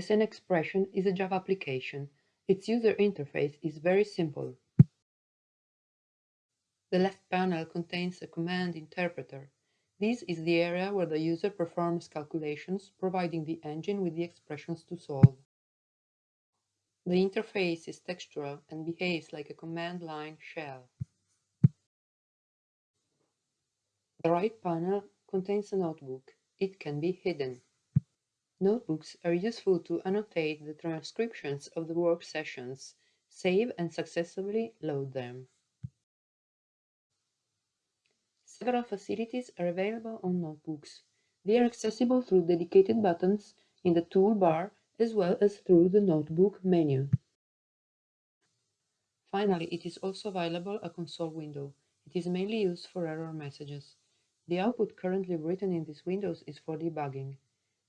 SN Expression is a Java application. Its user interface is very simple. The left panel contains a command interpreter. This is the area where the user performs calculations, providing the engine with the expressions to solve. The interface is textual and behaves like a command line shell. The right panel contains a notebook. It can be hidden. Notebooks are useful to annotate the transcriptions of the work sessions, save and successfully load them. Several facilities are available on notebooks. They are accessible through dedicated buttons in the toolbar as well as through the notebook menu. Finally, it is also available a console window. It is mainly used for error messages. The output currently written in these windows is for debugging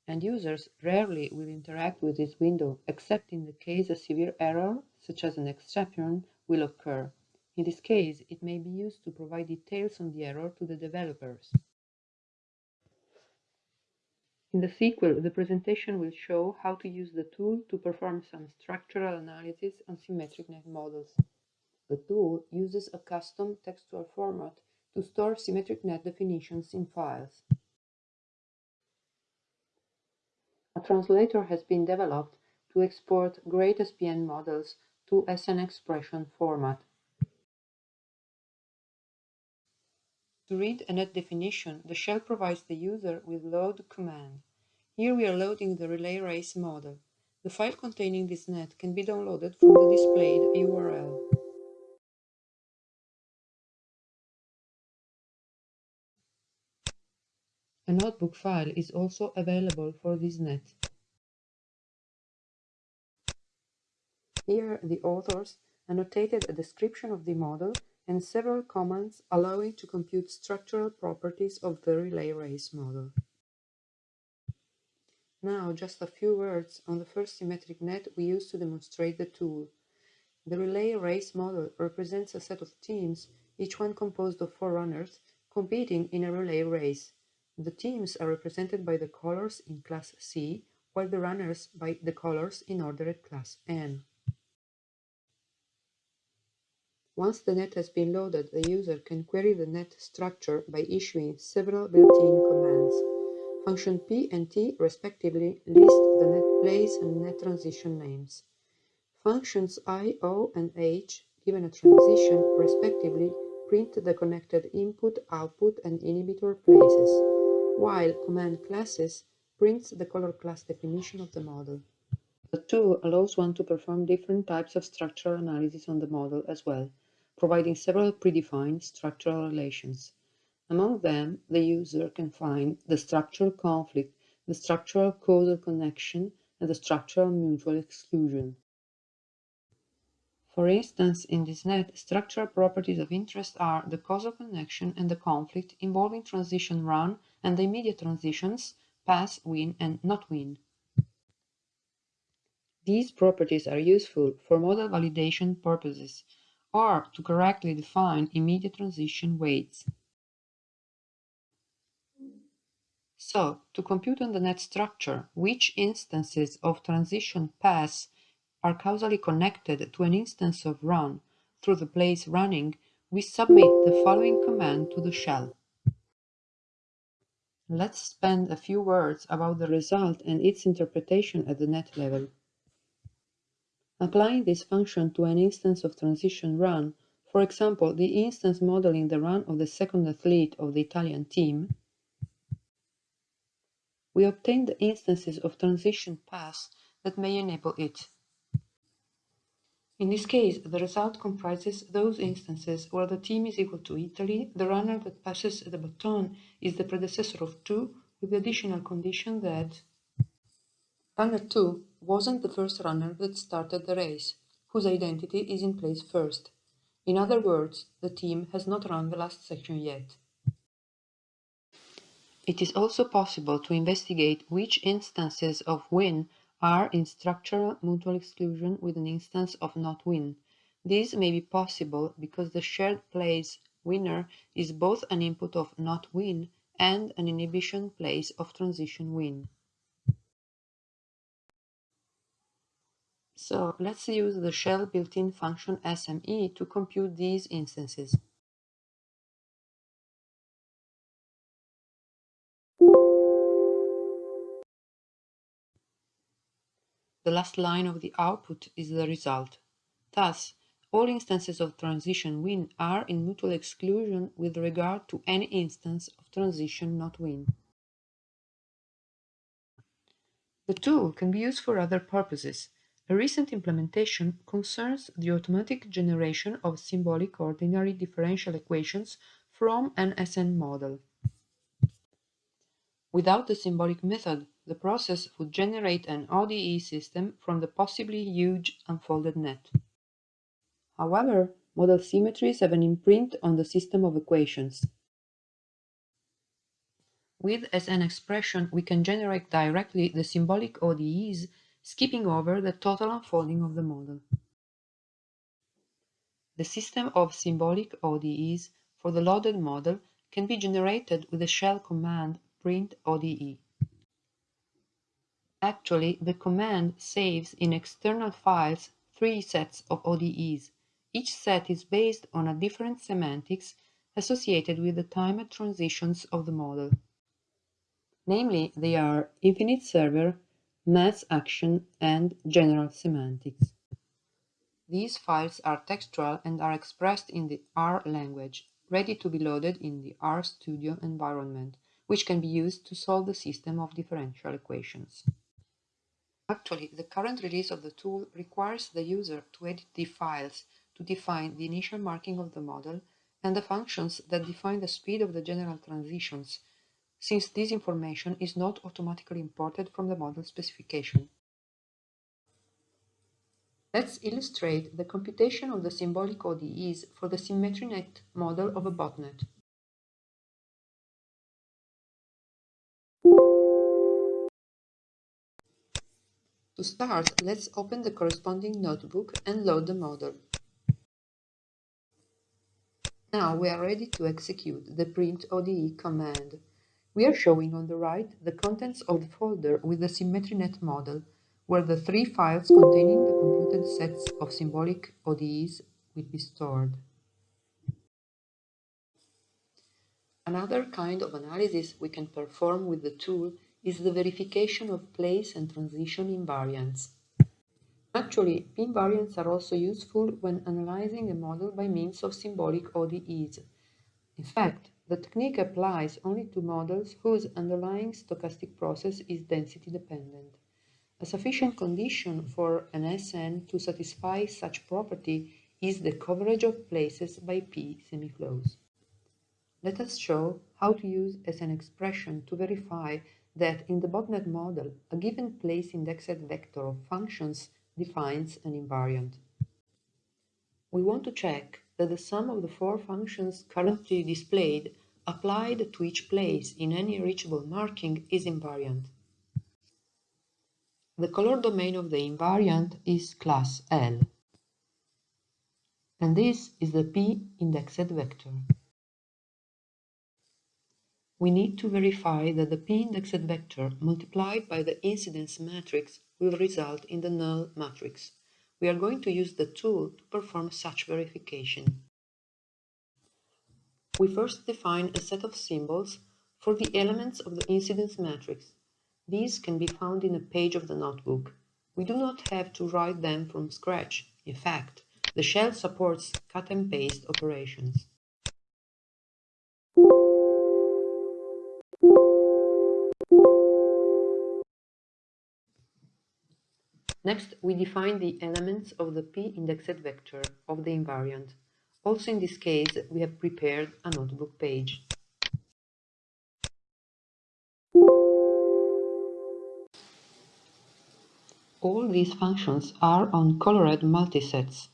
and users rarely will interact with this window except in the case a severe error, such as an exception, will occur. In this case, it may be used to provide details on the error to the developers. In the sequel, the presentation will show how to use the tool to perform some structural analysis on symmetric net models. The tool uses a custom textual format to store symmetric net definitions in files. A translator has been developed to export GreatSPN models to SN expression format. To read a net definition, the shell provides the user with load command. Here we are loading the relay race model. The file containing this net can be downloaded from the displayed URL. Notebook file is also available for this net. Here the authors annotated a description of the model and several commands allowing to compute structural properties of the relay race model. Now just a few words on the first symmetric net we used to demonstrate the tool. The relay race model represents a set of teams, each one composed of four runners, competing in a relay race. The teams are represented by the colors in class C, while the runners by the colors in order at class N. Once the net has been loaded, the user can query the net structure by issuing several built-in commands. Function P and T respectively list the net place and net transition names. Functions I, O, and H, given a transition, respectively print the connected input, output, and inhibitor places while command classes prints the color class definition of the model. The tool allows one to perform different types of structural analysis on the model as well, providing several predefined structural relations. Among them, the user can find the structural conflict, the structural causal connection, and the structural mutual exclusion. For instance, in this net, structural properties of interest are the causal connection and the conflict involving transition run and the immediate transitions pass, win, and not win. These properties are useful for model validation purposes or to correctly define immediate transition weights. So, to compute on the net structure which instances of transition pass are causally connected to an instance of run through the place running, we submit the following command to the shell. Let's spend a few words about the result and its interpretation at the net level. Applying this function to an instance of transition run, for example, the instance modeling the run of the second athlete of the Italian team, we obtain the instances of transition pass that may enable it. In this case, the result comprises those instances where the team is equal to Italy, the runner that passes the baton is the predecessor of 2, with the additional condition that runner 2 wasn't the first runner that started the race, whose identity is in place first. In other words, the team has not run the last section yet. It is also possible to investigate which instances of win are in structural mutual exclusion with an instance of not win. This may be possible because the shared place winner is both an input of not win and an inhibition place of transition win. So let's use the shell built-in function SME to compute these instances. The last line of the output is the result. Thus, all instances of transition win are in mutual exclusion with regard to any instance of transition not win. The tool can be used for other purposes. A recent implementation concerns the automatic generation of symbolic ordinary differential equations from an SN model. Without the symbolic method, the process would generate an ODE system from the possibly huge unfolded net. However, model symmetries have an imprint on the system of equations. With SN expression, we can generate directly the symbolic ODEs, skipping over the total unfolding of the model. The system of symbolic ODEs for the loaded model can be generated with the shell command print ODE. Actually, the command saves in external files three sets of ODEs. Each set is based on a different semantics associated with the timed transitions of the model. Namely, they are infinite server, mass action, and general semantics. These files are textual and are expressed in the R language, ready to be loaded in the RStudio environment, which can be used to solve the system of differential equations. Actually, the current release of the tool requires the user to edit the files to define the initial marking of the model and the functions that define the speed of the general transitions, since this information is not automatically imported from the model specification. Let's illustrate the computation of the symbolic ODEs for the symmetric net model of a botnet. To start, let's open the corresponding notebook and load the model. Now we are ready to execute the print ODE command. We are showing on the right the contents of the folder with the symmetric net model, where the three files containing the computed sets of symbolic ODEs will be stored. Another kind of analysis we can perform with the tool is the verification of place and transition invariants. Actually, invariants are also useful when analyzing a model by means of symbolic ODEs. In fact, the technique applies only to models whose underlying stochastic process is density dependent. A sufficient condition for an SN to satisfy such property is the coverage of places by P semiflows. Let us show how to use SN expression to verify that in the botnet model, a given place indexed vector of functions defines an invariant. We want to check that the sum of the four functions currently displayed applied to each place in any reachable marking is invariant. The color domain of the invariant is class L, and this is the p indexed vector we need to verify that the p-indexed vector multiplied by the incidence matrix will result in the null matrix. We are going to use the tool to perform such verification. We first define a set of symbols for the elements of the incidence matrix. These can be found in a page of the notebook. We do not have to write them from scratch. In fact, the shell supports cut and paste operations. Next, we define the elements of the p-indexed vector of the invariant. Also in this case, we have prepared a notebook page. All these functions are on colored multisets.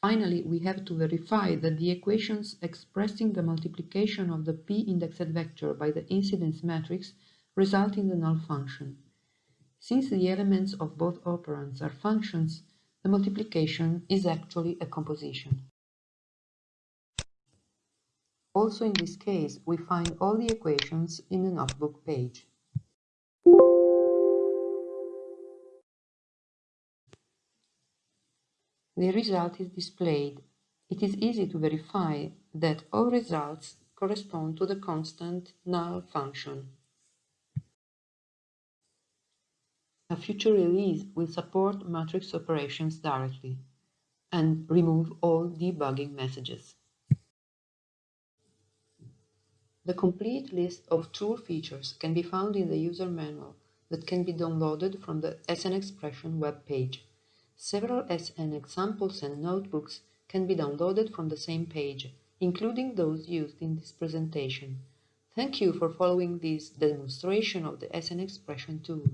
Finally, we have to verify that the equations expressing the multiplication of the p-indexed vector by the incidence matrix result in the null function. Since the elements of both operands are functions, the multiplication is actually a composition. Also in this case, we find all the equations in the notebook page. The result is displayed. It is easy to verify that all results correspond to the constant null function. A future release will support matrix operations directly and remove all debugging messages. The complete list of tool features can be found in the user manual that can be downloaded from the SN Expression web page. Several SN examples and notebooks can be downloaded from the same page, including those used in this presentation. Thank you for following this demonstration of the SN Expression tool.